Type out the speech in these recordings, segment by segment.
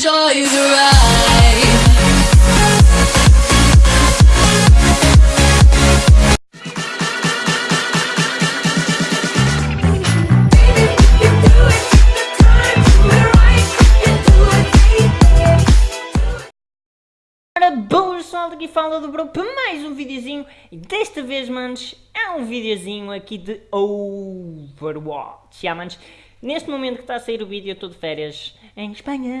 enjoy the ride. Bom pessoal, daqui fala do Bro para mais um videozinho e desta vez, manos, é um videozinho aqui de Overwatch. Já, manos, neste momento que está a sair o vídeo, eu estou de férias em Espanha.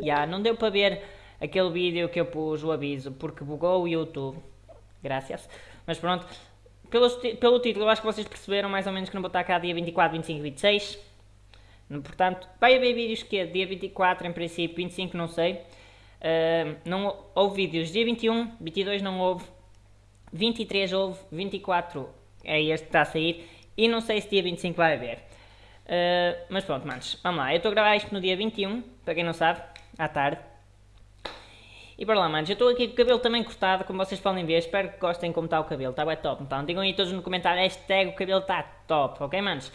Já, não deu para ver aquele vídeo que eu pus o aviso porque bugou o YouTube. Graças. Mas pronto, pelo, pelo título eu acho que vocês perceberam mais ou menos que não vou estar cá dia 24, 25 e 26. Portanto, vai haver vídeos que é dia 24 em princípio, 25 não sei. Uh, não houve vídeos dia 21, 22 não houve, 23 houve, 24 é este que está a sair e não sei se dia 25 vai haver. Uh, mas pronto, manos, vamos lá. Eu estou a gravar isto no dia 21, para quem não sabe, à tarde. E para lá, manos, eu estou aqui com o cabelo também cortado, como vocês podem ver. Espero que gostem como está o cabelo, está bem top. Então, digam aí todos no comentário, hashtag o cabelo está top, ok, manos?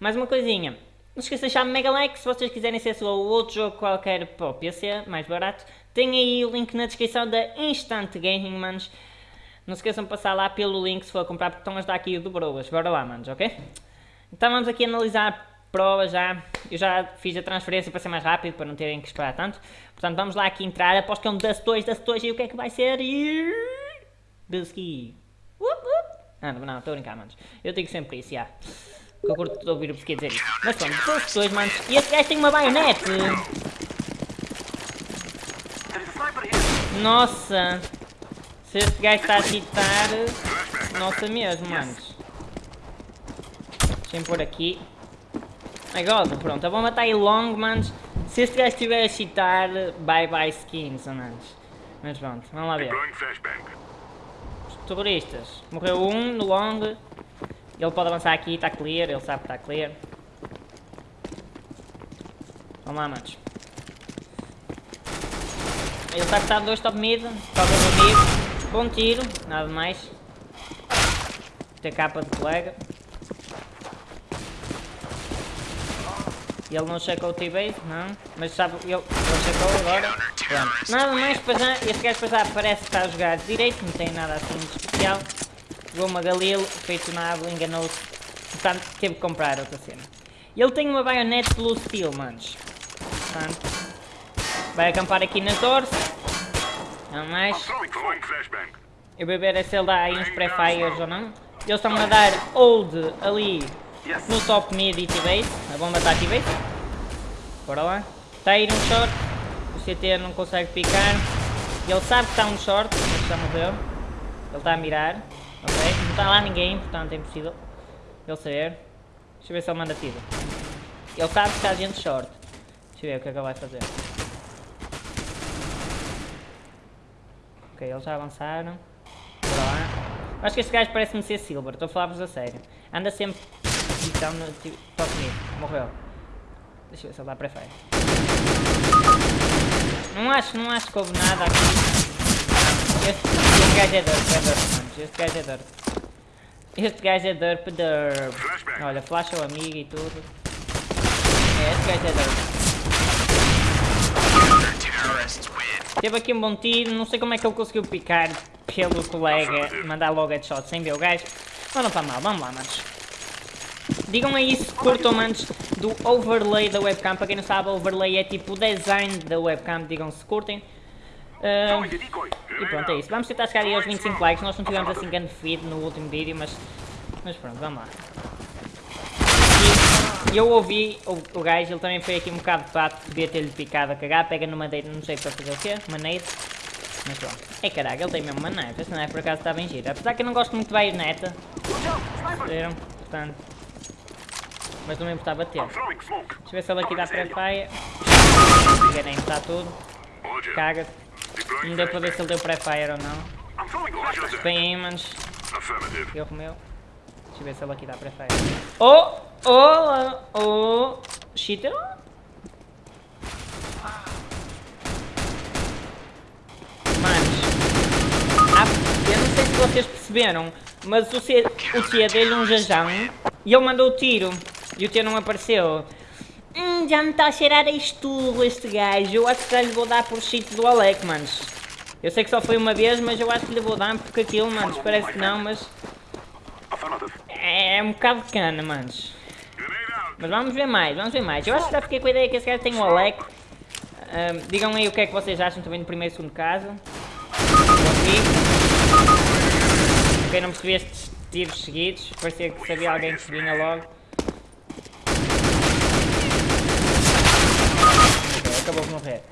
Mais uma coisinha. Não esqueçam de deixar Megalex se vocês quiserem ser só outro jogo qualquer para o PC, mais barato. Tem aí o link na descrição da Instant Gaming, manos. Não se esqueçam de passar lá pelo link se for comprar, porque estão a dar aqui do Broas. Bora lá, manos, ok? Então vamos aqui analisar provas já. Eu já fiz a transferência para ser mais rápido, para não terem que esperar tanto. Portanto, vamos lá aqui entrar. Aposto que é um Dust 2, Dust 2 e o que é que vai ser? Bilski. Uh, uh. Ah, não, estou a brincar, manos. Eu digo sempre isso, já. Que eu curto de ouvir o Bilski dizer isso. Mas pronto, Dust 2, manos. E esse gajo tem uma baionete. Nossa! Se este gajo está a chitar, nossa mesmo, manos. Deixa-me pôr aqui. God, pronto, a bomba está aí long, manos. Se este gajo estiver a chitar, bye bye skins, manos. Mas pronto, vamos lá ver. Os terroristas. Morreu um no long. Ele pode avançar aqui, está clear, ele sabe que está clear. Vamos lá, manos. Ele está a estar dois top mid, toca do mid, bom tiro, nada mais. Capa de colega. Ele não checou o T-base, não, mas sabe, ele, ele checou agora. Pronto. Nada mais para já, este gajo para já parece que está a jogar direito, não tem nada assim de especial. Jogou uma Galil, feito na enganou-se. Portanto, teve que comprar outra cena. Ele tem uma baionete pelo steel, manos. Portanto, Vai acampar aqui nas doors. Não mais. Eu vou ver se ele dá aí uns pré-fires ou não. Eles estão a dar hold ali no top mid e T-base. A bomba está T-base. Bora lá. Está a ir um short. O CT não consegue picar. Ele sabe que está um short, mas já morreu. Ele está a mirar. Ok. Não está lá ninguém, portanto é impossível ele saber. Deixa eu ver se ele manda tiro. Ele sabe que está gente short. Deixa eu ver o que é que ele vai fazer. Ok, eles já avançaram. Bora lá. Acho que este gajo parece-me ser Silver, estou a falar-vos a sério. Anda sempre... Então, no, top mid. Morreu. Deixa eu ver se ele dá pré-fire. Não acho, não acho que houve nada aqui. Este, este gajo é derp, é derp, mano. Este gajo é derp. Este gajo é derp, derp. Olha, flash o amigo e tudo. É, este gajo é derp. Teve aqui um bom tiro, não sei como é que ele conseguiu picar pelo colega, mandar logo headshot sem ver o gajo. Mas não está mal, vamos lá, manos. Digam aí se curtam, manos, do overlay da webcam. Para quem não sabe, overlay é tipo o design da webcam, digam se curtem. Uh, e pronto, é isso. Vamos tentar chegar aí aos 25 likes. Nós não tivemos assim grande feed no último vídeo, mas, mas pronto, vamos lá. E eu ouvi o, o gajo, ele também foi aqui um bocado de pato, devia ter-lhe picado a cagar, pega no madeira, não sei para fazer o quê, maneiro. Mas pronto. É caraca, ele tem mesmo uma knife, esta knife por acaso está bem gira. Apesar que eu não gosto muito de baioneta. Viram? Portanto. Mas não me importava ter. Deixa eu ver se ele aqui dá pré-fire. Enganei, está tudo. Caga. Não deu para ver se ele deu pré-fire ou não. Bem manos. Erro meu. Deixa eu ver se ele aqui dá pré-fire. Oh! Oh, oh, cheater? Manos, eu não sei se vocês perceberam, mas o, C, o dele um jajão e ele mandou o tiro e o T não apareceu. Hum, já me está a cheirar a estudo este gajo. Eu acho que já lhe vou dar por cheat do Alec, manos. Eu sei que só foi uma vez, mas eu acho que lhe vou dar porque aquilo, manos, parece que não, mas... É, é um bocado de cana, manos. Mas vamos ver mais, vamos ver mais. Eu acho que já fiquei com a ideia que esse gajo tem o Alec. Um, digam aí o que é que vocês acham também do primeiro e segundo caso. Ok, não percebi estes tiros seguidos. Parecia que sabia alguém que vinha logo. Ok, acabou de morrer.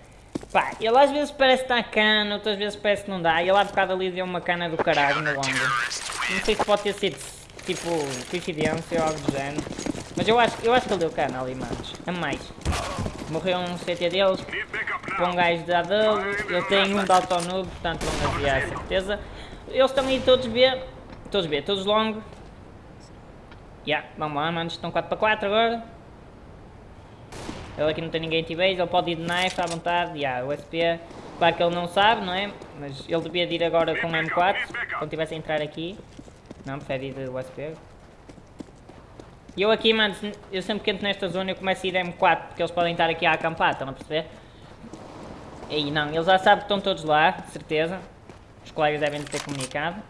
Pá, ele às vezes parece está cana, outras vezes parece que não dá. Ele há bocado ali deu uma cana do caralho no longo. Não sei se pode ter sido tipo coincidência ou algo do género. Mas eu acho, eu acho que ele deu cana ali, manos. A mais. Morreu um CT deles com um gajo de AW. Eu tenho um de autonoob, portanto vão a certeza. Eles estão aí todos B. Todos B, todos long. Yeah, vamos lá, manos. Estão 4 para 4 agora. Ele aqui não tem ninguém T-Base, ele pode ir de knife à vontade. Yeah, o SP, claro que ele não sabe, não é? Mas ele devia de ir agora com o M4, quando tivesse a entrar aqui. Não, prefere ir de USP. E eu aqui, mano, eu sempre que entro nesta zona eu começo a ir M4, porque eles podem estar aqui a acampar, estão a perceber? E não, eles já sabem que estão todos lá, de certeza. Os colegas devem ter comunicado.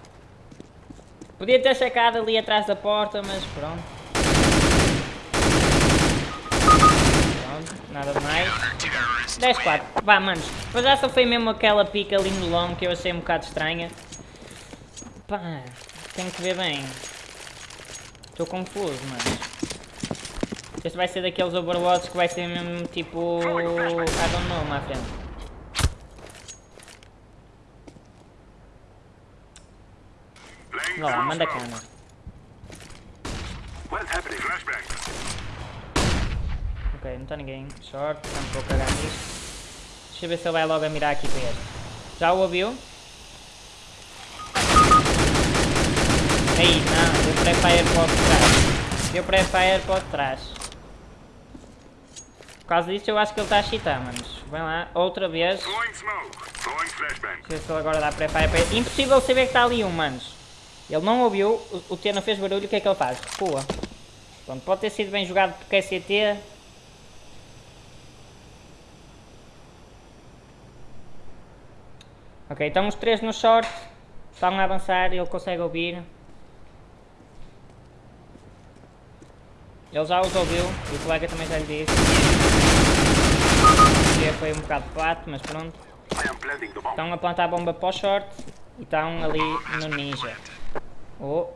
Podia ter checado ali atrás da porta, mas pronto. Pronto, nada mais. 10-4. Vá, manos. Mas só foi mesmo aquela pica ali no long que eu achei um bocado estranha. Pá, tenho que ver bem. Estou confuso, mano. Este vai ser daqueles overwatches que vai ser mesmo tipo... I don't know, my friend. Vá lá, manda cana. Ok, não está ninguém. Short, não vou cagar nisto. Deixa eu ver se ele vai logo a mirar aqui para este. Já o ouviu? Aí, não, deu pré-fire para o trás. Deu pré-fire para o trás. Por causa disso eu acho que ele está a cheatar, manos. Vem lá, outra vez. Deixa eu ver se ele agora dá pré-fire para ele. Impossível saber que está ali um, manos. Ele não ouviu, o, o T não fez barulho, o que é que ele faz? Recua. Pronto, pode ter sido bem jogado porque é CT. Ok, estão os três no short. Estão a avançar, ele consegue ouvir. Ele já os ouviu e o colega também já lhe disse. Foi um bocado pato, mas pronto. Estão a plantar a bomba para o short e estão ali no ninja. Oh.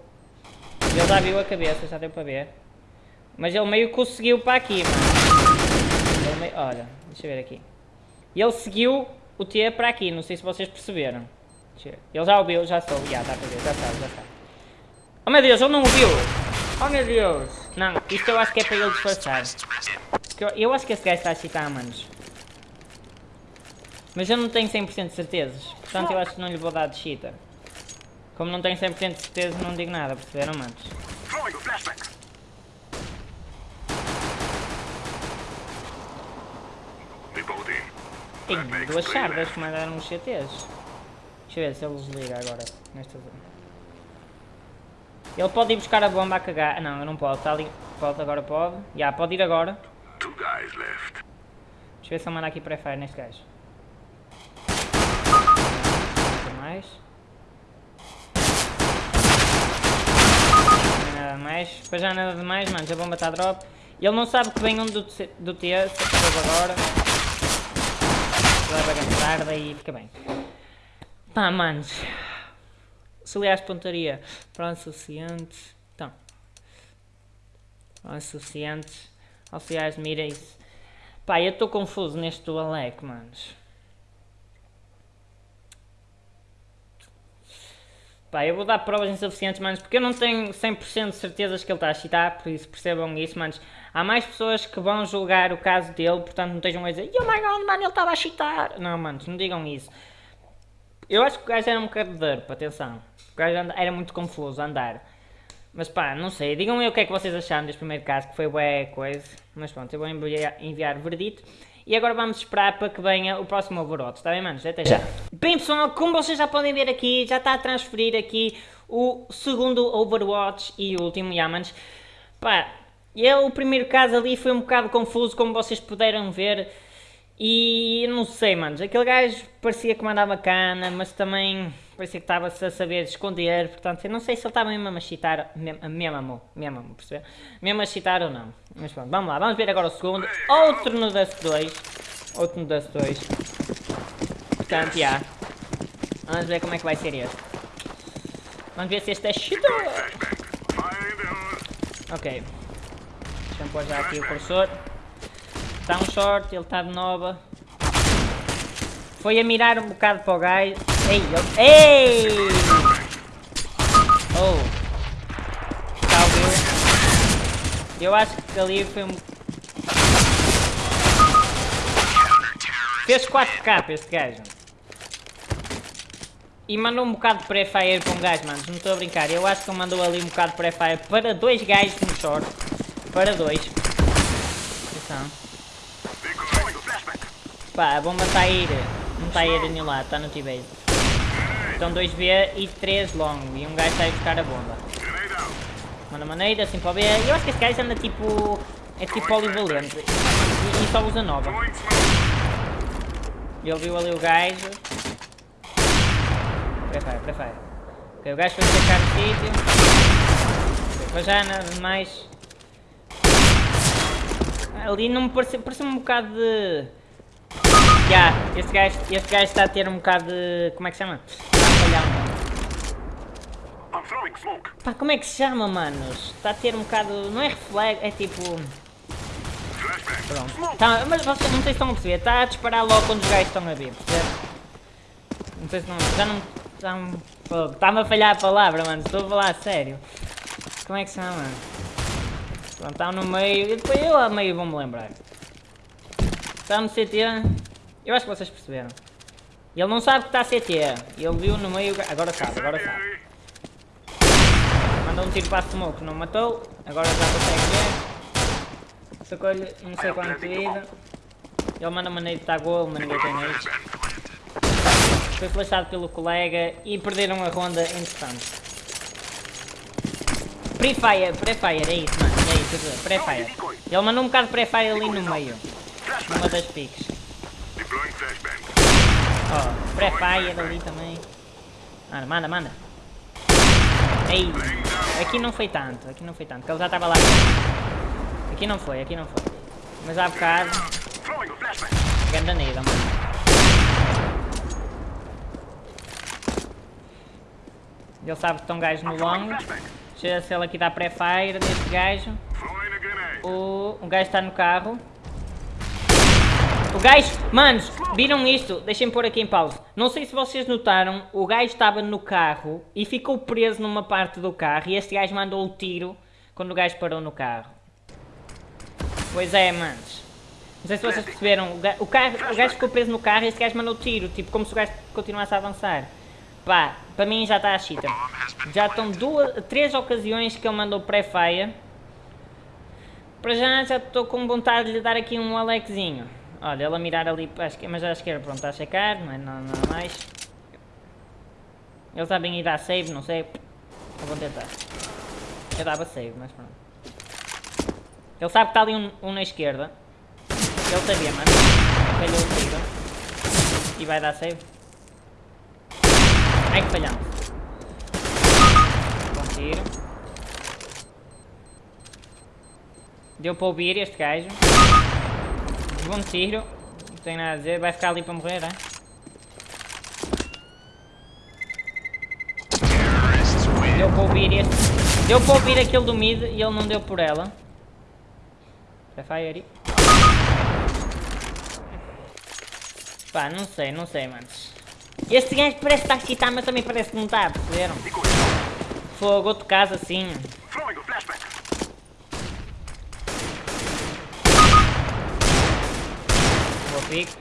Ele já viu a cabeça, já deu para ver. Mas ele meio que conseguiu para aqui, mano. Meio... Olha, deixa eu ver aqui. Ele seguiu o T para aqui, não sei se vocês perceberam. Ele já ouviu, já soube, já dá para ver, já sabe, já sabe. Oh meu Deus, ele não ouviu! Oh meu Deus! Não, isto eu acho que é para ele disfarçar. Eu, acho que esse gajo está a citar, manos. Mas eu não tenho 100% de certezas. Portanto eu acho que não lhe vou dar de cheater. Como não tenho 100% de certeza, não digo nada, perceberam, manos? Tem duas chardas que mandaram os CTs. Deixa eu ver se ele desliga agora, nesta zona. Ele pode ir buscar a bomba a cagar. Não, eu não posso. Está ali. Pode, agora pode. Já, yeah, pode ir agora. Deixa eu ver se ele manda aqui pré-fire neste gajo. mais. Não nada mais. Depois já nada de mais, mano. A bomba está drop. Ele não sabe que vem um do, do T. Agora. Leva a gastar, daí fica bem. Pá, manos. Auxiliares de pontaria. Pronto, suficiente. Então. Pronto, suficientes. Auxiliares mira isso. Pá, eu estou confuso neste do Alec, manos. Pá, eu vou dar provas insuficientes, manos, porque eu não tenho 100% de certezas que ele está a citar, por isso percebam isso, manos. Há mais pessoas que vão julgar o caso dele, portanto não estejam a dizer Oh my god, mano, ele estava a citar. Não, manos, não digam isso. Eu acho que o gajo era um bocado de derp, atenção. O gajo era muito confuso a andar. Mas pá, não sei. Digam me o que é que vocês acharam deste primeiro caso, que foi bué coisa. Mas pronto, eu vou enviar, enviar verdito. E agora vamos esperar para que venha o próximo Overwatch, está bem, manos? Até já. Bem, pessoal, como vocês já podem ver aqui, já está a transferir aqui o segundo Overwatch e último, já, manos. Pá, E eu, o primeiro caso ali foi um bocado confuso, como vocês puderam ver. E não sei, manos, aquele gajo parecia que mandava cana, mas também parecia que estava-se a saber esconder, portanto, eu não sei se ele estava mesmo a chitar, mesmo, mesmo, mesmo, perceber? Mesmo a chitar ou não. Mas pronto, vamos lá, vamos ver agora o segundo. Outro no Dust 2. Outro no Dust 2. Portanto, já. Vamos ver como é que vai ser este. Vamos ver se este é shooter. Ok. Deixa eu pôr já aqui o cursor. Está um short, ele está de nova. Foi a mirar um bocado para o gajo. Ei, ele... Ei! Oh! Já ouviu? Eu acho que ali foi um... Fez 4k este gajo. E mandou um bocado de pré-fire para um gajo, mano. Não estou a brincar. Eu acho que ele mandou ali um bocado de pré-fire para dois gajos no short. Para dois. Atenção. Pá, a bomba está a ir. Não está a ir a nenhum lado, está no T-base. Então 2B e 3 long. E um gajo está a buscar a bomba. Manda maneira, assim para o B. Eu acho que este gajo anda tipo. É tipo polivalente. E, e só usa nova. Ele viu ali o gajo. Prefire, prefire. Ok, o gajo foi sacar o sítio. Para já nada mais. Ali não me pareceu, pareceu um bocado de Yeah, este gajo, este gajo está a ter um bocado de... como é que se chama? Está a falhar, mano. Pá, como é que se chama, manos? Está a ter um bocado... não é reflexo, é tipo... Pronto. Tá, mas vocês não sei se estão a perceber, está a disparar logo quando os gajos estão a vir, percebe? Não sei se não... já não... Está-me a falhar a palavra, mano, estou a falar a sério. Como é que se chama? Pronto, está no meio, e depois eu a meio vou-me lembrar. Está no CT... Eu acho que vocês perceberam. Ele não sabe que está CT. Ele viu no meio... Agora sabe, agora sabe. Mandou um tiro para a smoke, não matou. Agora já consegue ver. Sacou-lhe não sei quanto de vida. Ele manda maneira de estar gol, mas ninguém tem isso. Foi flashado pelo colega e perderam a ronda interessante. Prefire, prefire, é isso, mano. Isso, prefire. Ele mandou um bocado de prefire ali no meio. Numa das piques. Ó, pré-fire ali também. Manda, manda, manda. Ei, aqui não foi tanto, aqui não foi tanto, porque ele já estava lá. Aqui não foi, aqui não foi. Mas há bocado. Ganda nele, mano. Ele sabe que estão gajos no long. Deixa se ele aqui dá pré-fire deste gajo. O, o gajo está no carro. O gajo, manos, viram isto? Deixem-me pôr aqui em pausa. Não sei se vocês notaram, o gajo estava no carro e ficou preso numa parte do carro e este gajo mandou o tiro quando o gajo parou no carro. Pois é, manos. Não sei se vocês perceberam, o, carro, o gajo ficou preso no carro e este gajo mandou o tiro, tipo como se o gajo continuasse a avançar. Pá, para mim já está a chita. Já estão duas, três ocasiões que ele mandou pré-fire. Para já já estou com vontade de lhe dar aqui um Alexinho. Olha, ela mirar ali, mas à esquerda, pronto, está a checar, não é nada mais. Eles sabem ir dar save, não sei. Eu vou tentar. Eu dava save, mas pronto. Ele sabe que está ali um, um na esquerda. Ele sabia, mano. Falhou o tiro. E vai dar save. Ai que falhamos. Bom tiro. Deu para ouvir este gajo. Bom tiro. Não tem nada a dizer. Vai ficar ali para morrer, é? Deu para ouvir este. Deu para ouvir aquele do mid e ele não deu por ela. Prefire. Pá, não sei, não sei, manos. Este gajo parece estar excitado, mas também parece que não está, perceberam? Fogo, outro caso assim. pico.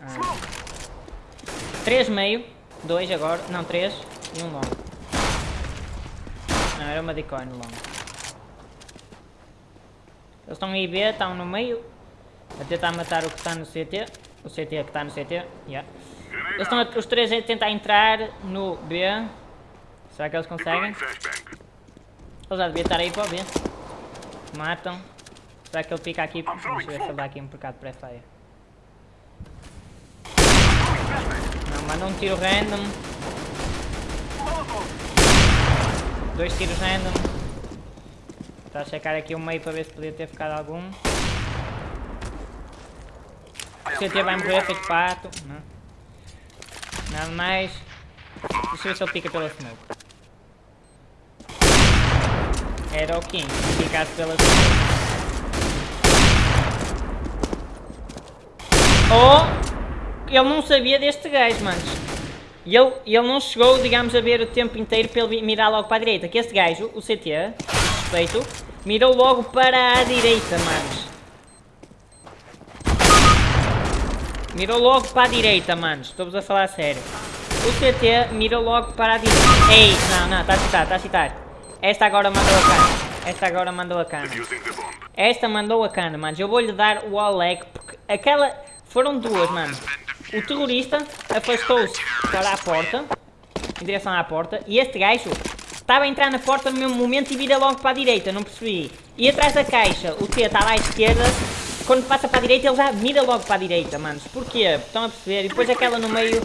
Ah. Três meio, dois agora, não três e um longo. Não, era uma decoy no longo. Eles estão aí B, estão no meio, a tentar matar o que está no CT, o CT que está no CT, yeah. Eles estão os três a tentar entrar no B. Será que eles conseguem? Ele já devia estar aí para o B. Matam. Será que ele fica aqui? Deixa eu ver se ele dá aqui um bocado de pré-feia. Não, manda um tiro random. Dois tiros random. Está a checar aqui o meio para ver se podia ter ficado algum. O CT vai morrer feito pato. Não. Nada mais. Deixa eu ver se ele pica pela smoke. Era o King, se picasse pela smoke. Ou ele não sabia deste gajo, manos. E ele, ele não chegou, digamos, a ver o tempo inteiro para ele mirar logo para a direita. Que este gajo, o CT, suspeito, mirou logo para a direita, manos. Mirou logo para a direita, manos. Estou-vos a falar a sério. O CT mirou logo para a direita. Ei, não, não, está a citar, está a citar. Esta agora mandou a cana. Esta agora mandou a cana. Esta mandou a cana, manos. Eu vou-lhe dar o Oleg, porque aquela... Foram duas, mano. O terrorista afastou-se para a porta, em direção à porta, e este gajo estava a entrar na porta no mesmo momento e vira logo para a direita, não percebi. E atrás da caixa, o T está lá à esquerda, quando passa para a direita ele já mira logo para a direita, manos. Porquê? Estão a perceber? E depois aquela no meio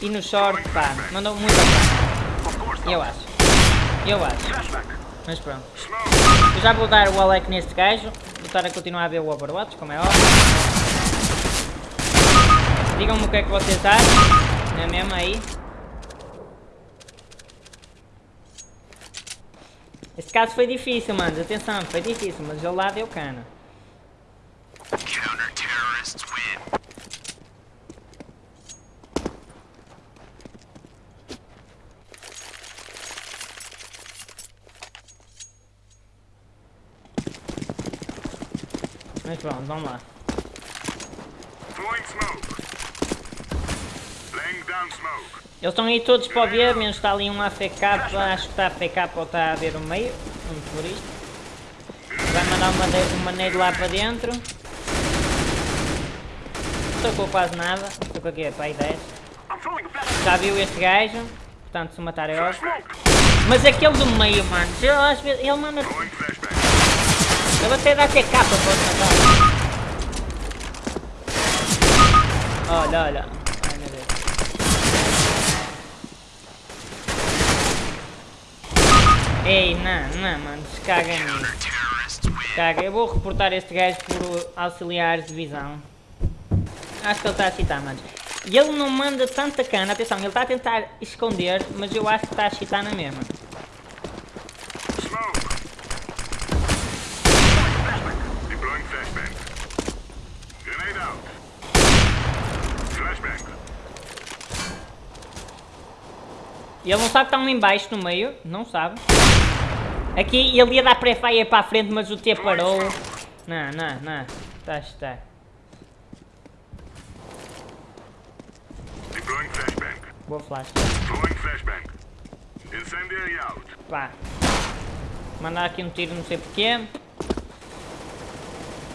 e no short, pá, mandou muito a. Eu acho. Eu acho. Mas pronto. Eu já vou dar o Alec neste gajo, vou estar a continuar a ver o Overwatch, como é óbvio. Digam-me o que é que vocês acham. Não é mesmo aí? Este caso foi difícil, mano. Atenção, foi difícil, mas ele lá deu cana. Counter-terrorists win. Mas pronto, vamos lá. Throwing smoke. Eles estão aí todos para ver, menos está ali um AFK, acho que está AFK ou está a ver o meio, um terrorista. Vai mandar uma, uma nade lá para dentro. Não tocou quase nada, tocou aqui para aí 10. I'm throwing a flash. Já viu este gajo, portanto se matar é óbvio. Mas aquele do meio, mano, ele, às vezes, ele manda... Ele até dá TK para pode matar. Olha, olha. Ai meu Deus. Ei, não, não, mano, caga nisso. Eu vou reportar este gajo por auxiliares de visão. Acho que ele está a citar, mano. E ele não manda tanta cana, atenção, ele está a tentar esconder, mas eu acho que está a citar na mesma. E ele não sabe que está um em baixo no meio, não sabe. Aqui ele ia dar pré-fire para a frente, mas o T parou. Não, não, não. Está. Deploying flashbang. Boa flash. Pá. Mandar aqui um tiro, não sei porquê.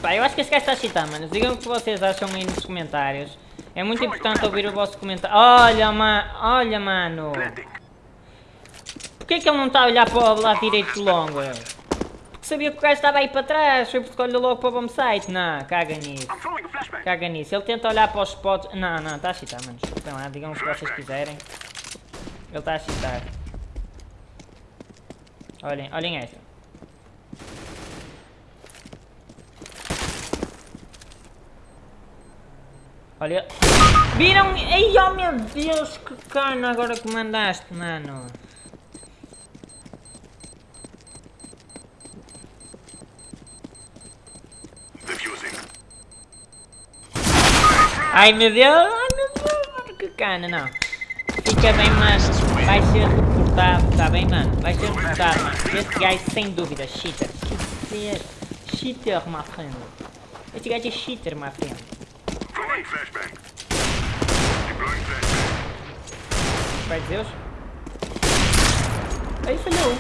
Pá, eu acho que este gajo está a chitar, mano. Digam o que vocês acham aí nos comentários. É muito importante ouvir o vosso comentário. Olha, ma olha, mano. Porquê que ele não está a olhar para o lado direito do longo? Porque sabia que o gajo estava aí para trás. Foi porque olhou logo para o bomb site. Não, caga nisso. Caga nisso. Ele tenta olhar para os spots. Não, não, está a chitar, mano. Desculpem lá, digam o que vocês quiserem. Ele está a chitar. Olhem, olhem esta. Olha. Viram? Ai, oh meu Deus, que cana agora que mandaste, mano. Ai meu Deus, ai meu Deus, que cana, não. Fica bem, mano. Vai ser reportado, tá bem, mano? Vai ser reportado, mano. Este gajo, sem dúvida, cheater. Cheater, cheater, my friend. Este gajo é cheater, my friend. Vai Deus. Aí falhou.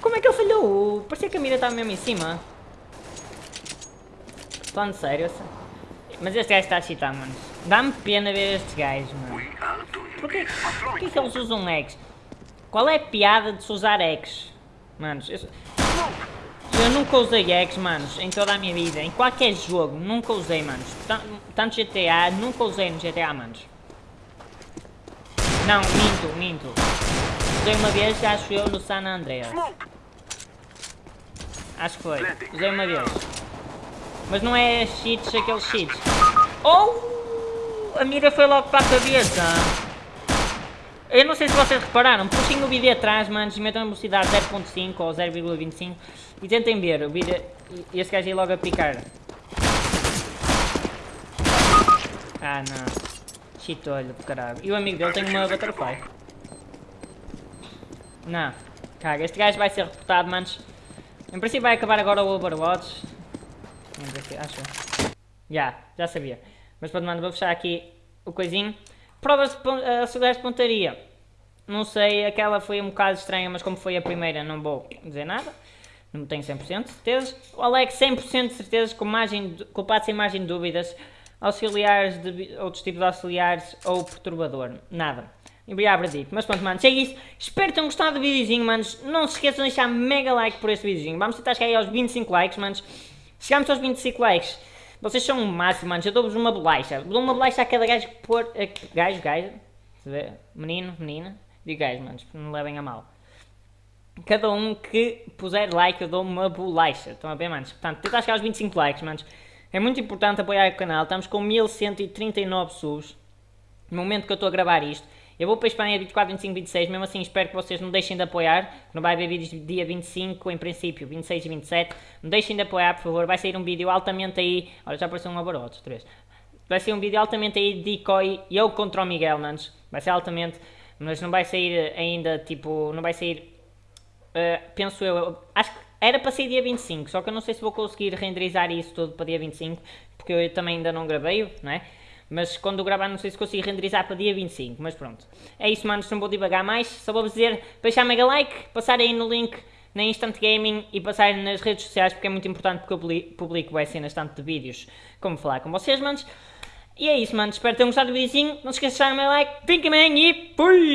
Como é que ele falhou? Parecia que a mira estava mesmo em cima. Falando sério, essa- mas este gajo está a cheatar, mano. Dá-me pena ver estes gajos, mano. Porquê, porquê que eles usam eggs? Qual é a piada de se usar eggs? Manos, eu, eu nunca usei eggs, manos, em toda a minha vida. Em qualquer jogo, nunca usei, manos. Tan- Tanto GTA, nunca usei no GTA, manos. Não, minto, minto. Usei uma vez, acho eu, no San Andreas. Acho que foi. Usei uma vez. Mas não é cheats, aqueles cheats. Oh! A mira foi logo para a cabeça. Eu não sei se vocês repararam, puxem o vídeo atrás, manos, e metam a velocidade 0.5 ou 0.25 e tentem ver o vídeo. E esse gajo aí logo a picar. Ah não. Do caralho. E o amigo dele tem uma butterfly. Não. Caga, este gajo vai ser reportado, manos. Em princípio vai acabar agora o Overwatch. Ver aqui, acho. Já, já sabia. Mas pronto, mano, vou fechar aqui o coisinho. Provas pon- eh, auxiliares de pontaria. Não sei, aquela foi um bocado estranha, mas como foi a primeira, não vou dizer nada. Não tenho 100% de certeza. O Alex, 100% de certeza, com margem, culpado sem margem de dúvidas. Auxiliares, de, outros tipos de auxiliares ou perturbador. Nada. Embriago dito. Mas pronto, mano, é isso. Espero que tenham gostado do videozinho, manos. Não se esqueçam de deixar mega like por este videozinho. Vamos tentar chegar aí aos 25 likes, manos. Chegamos aos 25 likes. Vocês são o máximo, manos. Eu dou-vos uma bolacha. Dou uma bolacha a cada gajo que pôr. a- Gajo, gajo. Menino, menina. Digo gajo, manos. Não levem a mal. Cada um que puser like eu dou uma bolacha. Estão a ver, manos? Portanto, tentar chegar aos 25 likes, manos. É muito importante apoiar o canal. Estamos com 1139 subs. No momento que eu estou a gravar isto. Eu vou para a Espanha 24, 25, 26. Mesmo assim, espero que vocês não deixem de apoiar. Não vai haver vídeos dia 25, em princípio, 26 e 27. Não deixem de apoiar, por favor. Vai sair um vídeo altamente aí. Olha, já apareceu um Overwatch, outra vez. Vai ser um vídeo altamente aí de decoy. Eu contra o Miguel, manos. Vai ser altamente. Mas não vai sair ainda, tipo. Não vai sair Uh, penso eu, eu- acho que era para ser dia 25, só que eu não sei se vou conseguir renderizar isso tudo para dia 25, porque eu também ainda não gravei, não é? Mas quando gravar não sei se consigo renderizar para dia 25, mas pronto. É isso, manos, não vou divagar mais, só vou dizer deixar mega like, passar aí no link na Instant Gaming e passar nas redes sociais, porque é muito importante porque eu publi- publico vai cenas tanto de vídeos como falar com vocês, manos. E é isso, manos, espero que tenham gostado do videozinho, não se esqueçam de deixar o meu like, fiquem bem e fui!